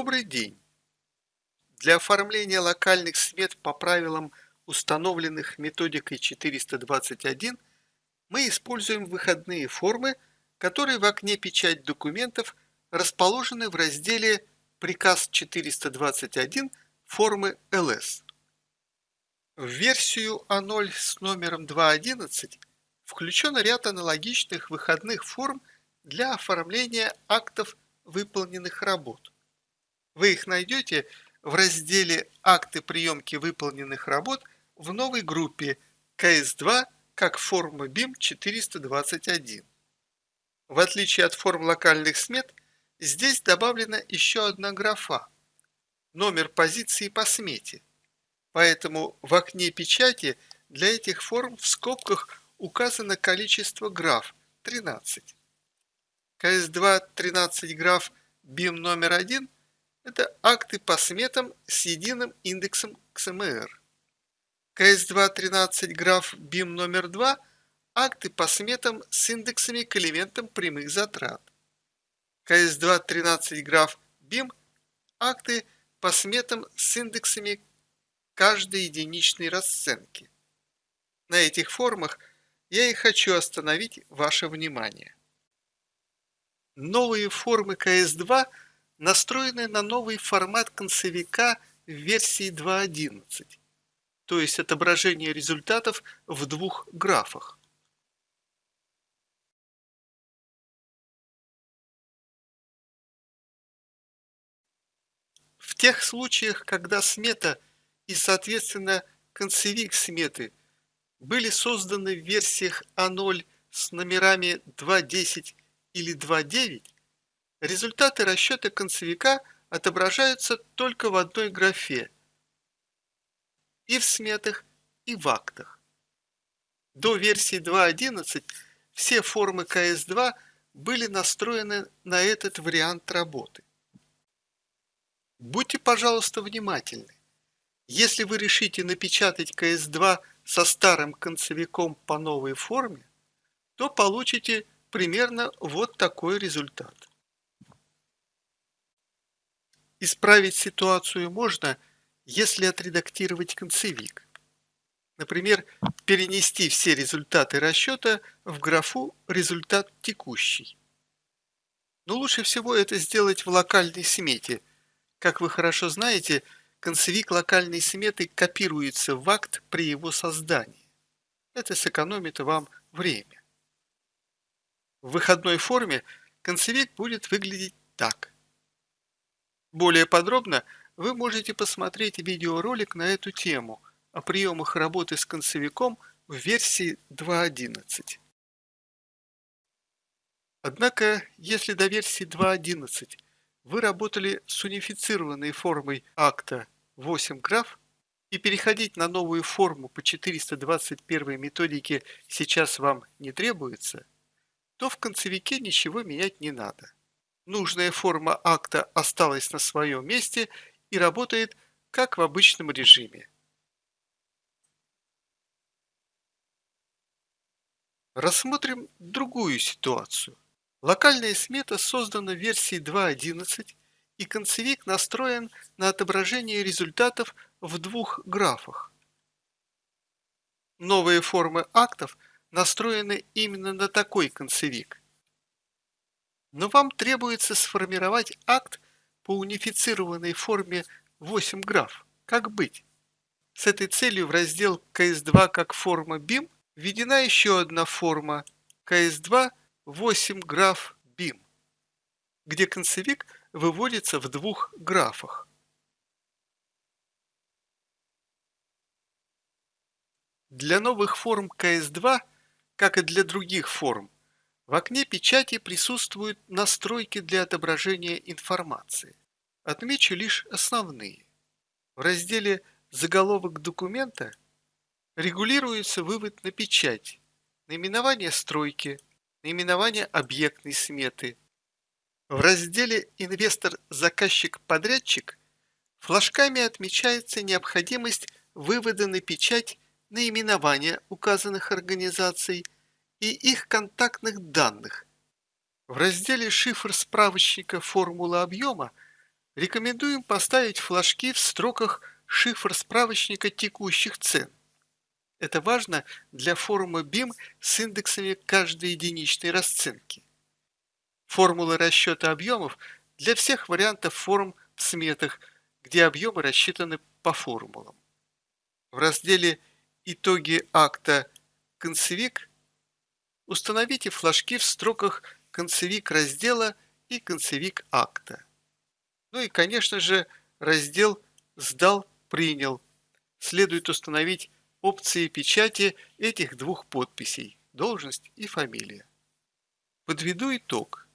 Добрый день! Для оформления локальных смет по правилам, установленных методикой 421, мы используем выходные формы, которые в окне «Печать документов» расположены в разделе «Приказ 421 формы ЛС». В версию А0 с номером 2.11 включен ряд аналогичных выходных форм для оформления актов выполненных работ. Вы их найдете в разделе «Акты приемки выполненных работ» в новой группе КС2 как форма BIM 421. В отличие от форм локальных смет, здесь добавлена еще одна графа – номер позиции по смете. Поэтому в окне печати для этих форм в скобках указано количество граф – 13. КС2 13 граф BIM номер 1 – это акты по сметам с единым индексом XMR. КС2 13 граф BIM номер 2 – акты по сметам с индексами к элементам прямых затрат. КС2 13 граф BIM – акты по сметам с индексами каждой единичной расценки. На этих формах я и хочу остановить ваше внимание. Новые формы КС2 настроены на новый формат концевика в версии 2.11, то есть отображение результатов в двух графах. В тех случаях, когда смета и, соответственно, концевик сметы были созданы в версиях А0 с номерами 2.10 или 2.9, результаты расчета концевика отображаются только в одной графе и в сметах, и в актах. До версии 2.11 все формы КС2 были настроены на этот вариант работы. Будьте, пожалуйста, внимательны. Если вы решите напечатать КС2 со старым концевиком по новой форме, то получите примерно вот такой результат. Исправить ситуацию можно, если отредактировать концевик. Например, перенести все результаты расчета в графу «Результат текущий». Но лучше всего это сделать в локальной смете. Как вы хорошо знаете, концевик локальной сметы копируется в акт при его создании. Это сэкономит вам время. В выходной форме концевик будет выглядеть так. Более подробно вы можете посмотреть видеоролик на эту тему о приемах работы с концевиком в версии 2.11. Однако, если до версии 2.11 вы работали с унифицированной формой акта 8 граф и переходить на новую форму по 421 методике сейчас вам не требуется – то в концевике ничего менять не надо. Нужная форма акта осталась на своем месте и работает как в обычном режиме. Рассмотрим другую ситуацию. Локальная смета создана в версии 2.11 и концевик настроен на отображение результатов в двух графах. Новые формы актов – настроены именно на такой концевик. Но вам требуется сформировать акт по унифицированной форме 8 граф. Как быть? С этой целью в раздел CS2 как форма BIM введена еще одна форма CS2 8 граф BIM, где концевик выводится в двух графах. Для новых форм CS2 как и для других форм, в окне печати присутствуют настройки для отображения информации. Отмечу лишь основные. В разделе «Заголовок документа» регулируется вывод на печать, наименование стройки, наименование объектной сметы. В разделе «Инвестор-заказчик-подрядчик» флажками отмечается необходимость вывода на печать наименования указанных организаций и их контактных данных. В разделе «Шифр справочника формулы объема» рекомендуем поставить флажки в строках шифр справочника текущих цен. Это важно для формы BIM с индексами каждой единичной расценки. Формулы расчета объемов для всех вариантов форм в сметах, где объемы рассчитаны по формулам. В разделе «Итоги акта концевик» установите флажки в строках концевик раздела и концевик акта. Ну и, конечно же, раздел «Сдал, принял». Следует установить опции печати этих двух подписей – должность и фамилия. Подведу итог.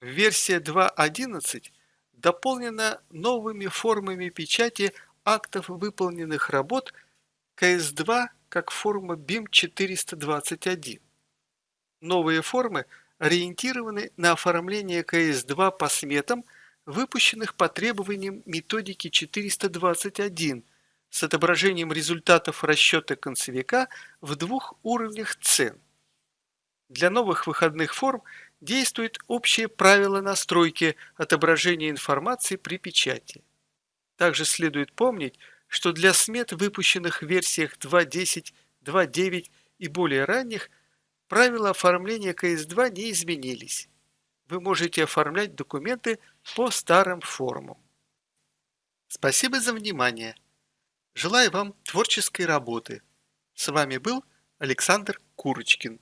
Версия 2.11 дополнена новыми формами печати актов выполненных работ КС-2 как форма BIM 421. Новые формы ориентированы на оформление КС-2 по сметам, выпущенных по требованиям методики 421 с отображением результатов расчета концевика в двух уровнях цен. Для новых выходных форм действует общее правило настройки отображения информации при печати. Также следует помнить, что для смет, выпущенных в версиях 2.10, 2.9 и более ранних, правила оформления КС2 не изменились. Вы можете оформлять документы по старым формам. Спасибо за внимание! Желаю вам творческой работы. С вами был Александр Курочкин.